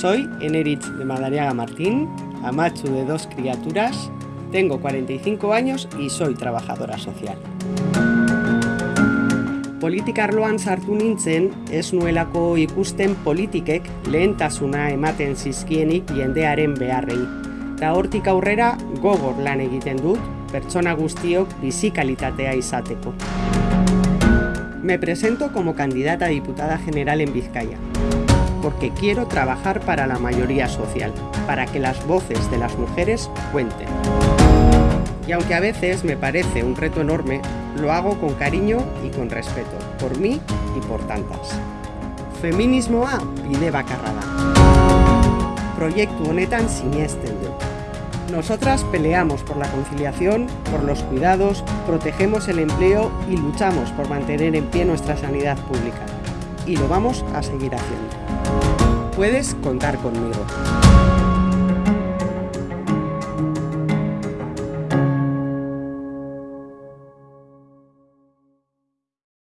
Soy Enerich de Madariaga Martín, amachu de dos criaturas, tengo 45 años y soy trabajadora social. Politika arloan sartu nintzen, ez nuelako ikusten politikek lehentasuna ematen zizkienik jendearen beharrei. Eta hortik aurrera gogor lan egiten dut, pertsona guztiok bizikalitatea izateko. Me presento como candidata a diputada general en Vizcaya, porque quiero trabajar para la mayoría social, para que las voces de las mujeres cuenten. Y aunque a veces me parece un reto enorme, lo hago con cariño y con respeto, por mí y por tantas. Feminismoa bide bakarra da. Proiektu honetan sinesten. Nosotras peleamos por la conciliación, por los cuidados, protegemos el empleo y luchamos por mantener en pie nuestra sanidad pública. Y lo vamos a seguir haciendo. Puedes contar conmigo.